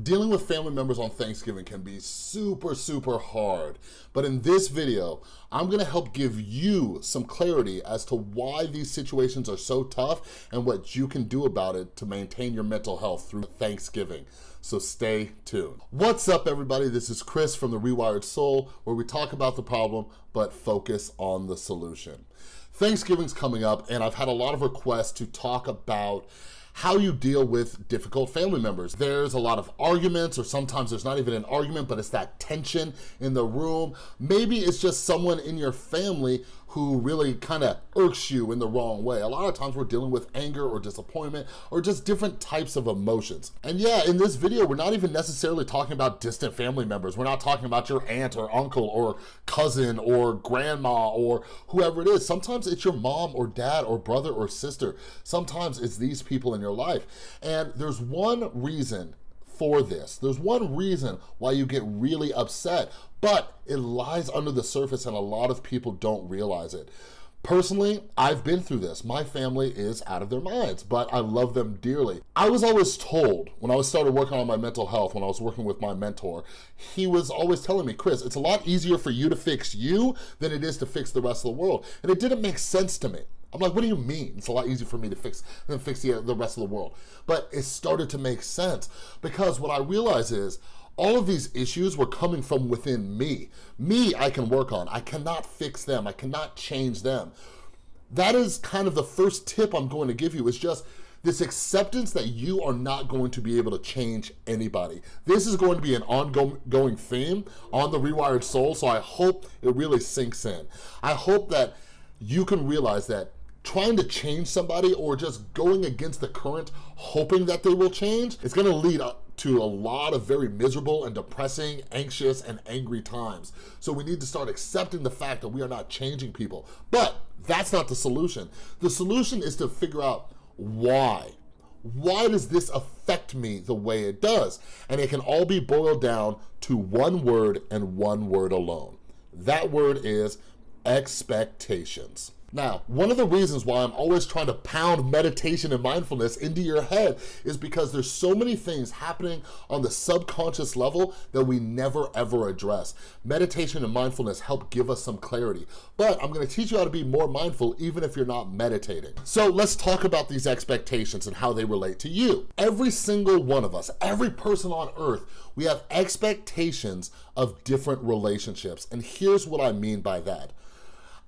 Dealing with family members on Thanksgiving can be super, super hard. But in this video, I'm gonna help give you some clarity as to why these situations are so tough and what you can do about it to maintain your mental health through Thanksgiving. So stay tuned. What's up everybody? This is Chris from The Rewired Soul, where we talk about the problem, but focus on the solution. Thanksgiving's coming up and I've had a lot of requests to talk about how you deal with difficult family members. There's a lot of arguments or sometimes there's not even an argument, but it's that tension in the room. Maybe it's just someone in your family who really kind of irks you in the wrong way. A lot of times we're dealing with anger or disappointment or just different types of emotions. And yeah, in this video, we're not even necessarily talking about distant family members. We're not talking about your aunt or uncle or cousin or grandma or whoever it is. Sometimes it's your mom or dad or brother or sister. Sometimes it's these people in your life. And there's one reason for this. There's one reason why you get really upset, but it lies under the surface and a lot of people don't realize it. Personally, I've been through this. My family is out of their minds, but I love them dearly. I was always told when I was started working on my mental health, when I was working with my mentor, he was always telling me, Chris, it's a lot easier for you to fix you than it is to fix the rest of the world. And it didn't make sense to me. I'm like, what do you mean? It's a lot easier for me to fix than fix the, the rest of the world. But it started to make sense because what I realized is all of these issues were coming from within me. Me, I can work on. I cannot fix them. I cannot change them. That is kind of the first tip I'm going to give you is just this acceptance that you are not going to be able to change anybody. This is going to be an ongoing theme on the Rewired Soul, so I hope it really sinks in. I hope that you can realize that trying to change somebody or just going against the current hoping that they will change it's gonna lead to a lot of very miserable and depressing, anxious, and angry times. So we need to start accepting the fact that we are not changing people. But that's not the solution. The solution is to figure out why. Why does this affect me the way it does? And it can all be boiled down to one word and one word alone. That word is expectations. Now, one of the reasons why I'm always trying to pound meditation and mindfulness into your head is because there's so many things happening on the subconscious level that we never ever address. Meditation and mindfulness help give us some clarity, but I'm gonna teach you how to be more mindful even if you're not meditating. So let's talk about these expectations and how they relate to you. Every single one of us, every person on earth, we have expectations of different relationships. And here's what I mean by that.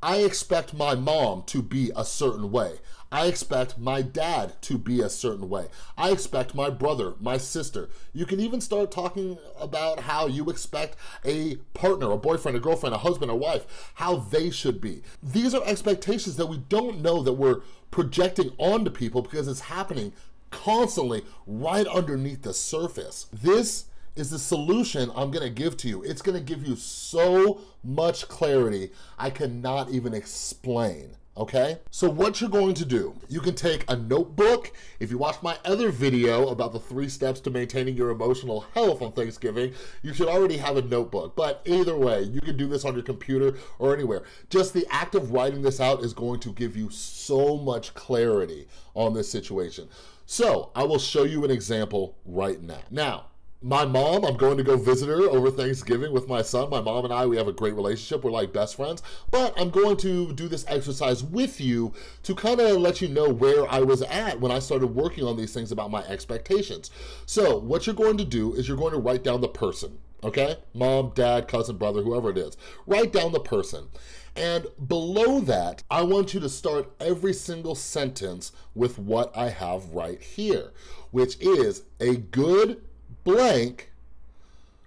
I expect my mom to be a certain way. I expect my dad to be a certain way. I expect my brother, my sister. You can even start talking about how you expect a partner, a boyfriend, a girlfriend, a husband, a wife, how they should be. These are expectations that we don't know that we're projecting onto people because it's happening constantly right underneath the surface. This is the solution I'm gonna give to you. It's gonna give you so much clarity I cannot even explain okay? So what you're going to do, you can take a notebook. If you watch my other video about the three steps to maintaining your emotional health on Thanksgiving, you should already have a notebook. But either way, you can do this on your computer or anywhere. Just the act of writing this out is going to give you so much clarity on this situation. So I will show you an example right now. Now, my mom, I'm going to go visit her over Thanksgiving with my son. My mom and I, we have a great relationship. We're like best friends. But I'm going to do this exercise with you to kind of let you know where I was at when I started working on these things about my expectations. So what you're going to do is you're going to write down the person, okay? Mom, dad, cousin, brother, whoever it is. Write down the person. And below that, I want you to start every single sentence with what I have right here, which is a good blank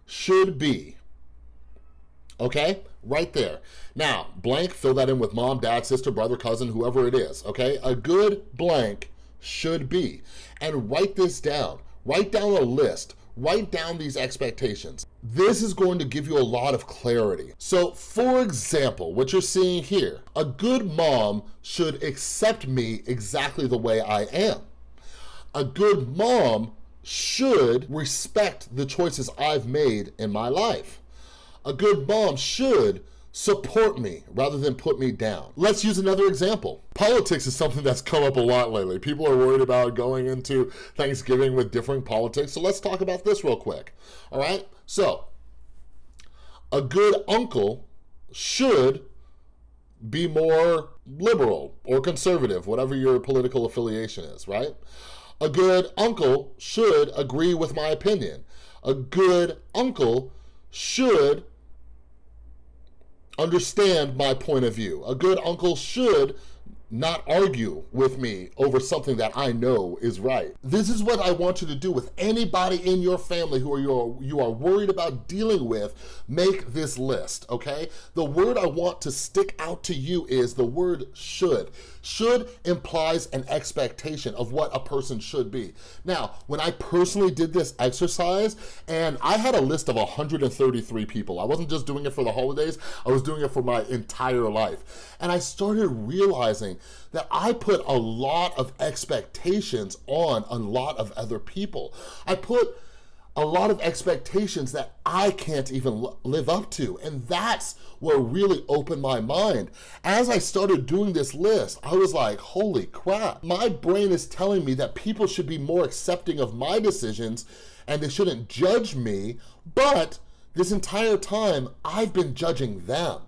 should be. Okay, right there. Now, blank, fill that in with mom, dad, sister, brother, cousin, whoever it is, okay? A good blank should be. And write this down. Write down a list. Write down these expectations. This is going to give you a lot of clarity. So for example, what you're seeing here, a good mom should accept me exactly the way I am. A good mom should respect the choices I've made in my life. A good mom should support me rather than put me down. Let's use another example. Politics is something that's come up a lot lately. People are worried about going into Thanksgiving with different politics, so let's talk about this real quick, all right? So, a good uncle should be more liberal or conservative, whatever your political affiliation is, right? A good uncle should agree with my opinion. A good uncle should understand my point of view. A good uncle should not argue with me over something that I know is right. This is what I want you to do with anybody in your family who are you you are worried about dealing with, make this list, okay? The word I want to stick out to you is the word should. Should implies an expectation of what a person should be. Now, when I personally did this exercise, and I had a list of 133 people, I wasn't just doing it for the holidays, I was doing it for my entire life. And I started realizing that I put a lot of expectations on a lot of other people. I put a lot of expectations that I can't even live up to. And that's what really opened my mind. As I started doing this list, I was like, holy crap. My brain is telling me that people should be more accepting of my decisions and they shouldn't judge me, but this entire time, I've been judging them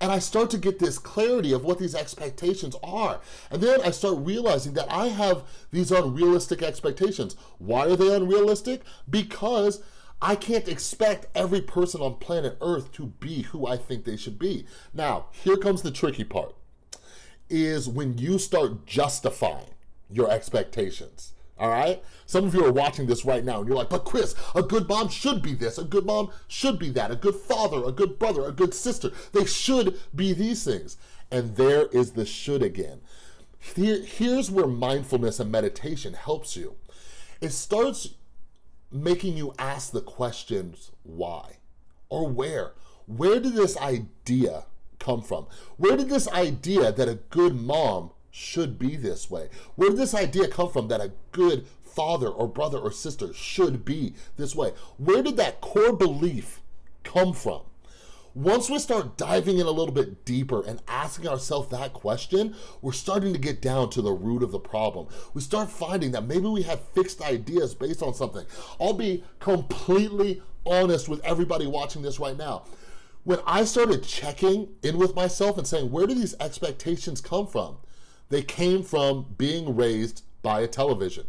and I start to get this clarity of what these expectations are. And then I start realizing that I have these unrealistic expectations. Why are they unrealistic? Because I can't expect every person on planet Earth to be who I think they should be. Now, here comes the tricky part, is when you start justifying your expectations all right? Some of you are watching this right now and you're like, but Chris, a good mom should be this, a good mom should be that, a good father, a good brother, a good sister. They should be these things. And there is the should again. Here, here's where mindfulness and meditation helps you. It starts making you ask the questions why or where. Where did this idea come from? Where did this idea that a good mom should be this way? Where did this idea come from that a good father or brother or sister should be this way? Where did that core belief come from? Once we start diving in a little bit deeper and asking ourselves that question, we're starting to get down to the root of the problem. We start finding that maybe we have fixed ideas based on something. I'll be completely honest with everybody watching this right now. When I started checking in with myself and saying, where do these expectations come from? They came from being raised by a television.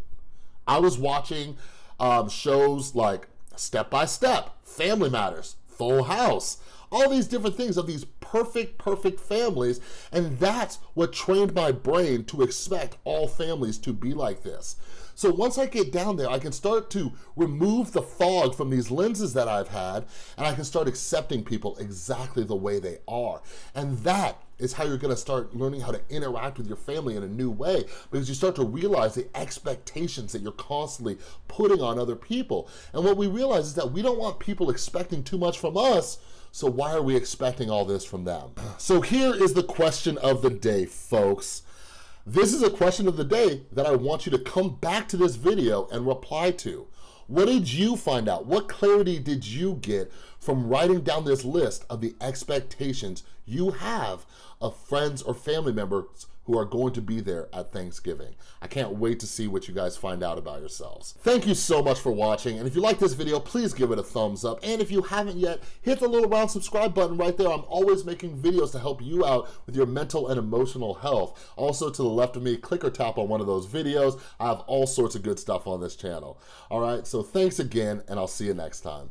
I was watching um, shows like Step by Step, Family Matters, Full House, all these different things of these perfect, perfect families. And that's what trained my brain to expect all families to be like this. So once I get down there, I can start to remove the fog from these lenses that I've had, and I can start accepting people exactly the way they are. And that is how you're gonna start learning how to interact with your family in a new way because you start to realize the expectations that you're constantly putting on other people. And what we realize is that we don't want people expecting too much from us, so why are we expecting all this from them? So here is the question of the day, folks. This is a question of the day that I want you to come back to this video and reply to. What did you find out? What clarity did you get from writing down this list of the expectations you have of friends or family members who are going to be there at Thanksgiving. I can't wait to see what you guys find out about yourselves. Thank you so much for watching, and if you like this video, please give it a thumbs up, and if you haven't yet, hit the little round subscribe button right there. I'm always making videos to help you out with your mental and emotional health. Also, to the left of me, click or tap on one of those videos. I have all sorts of good stuff on this channel. All right, so thanks again, and I'll see you next time.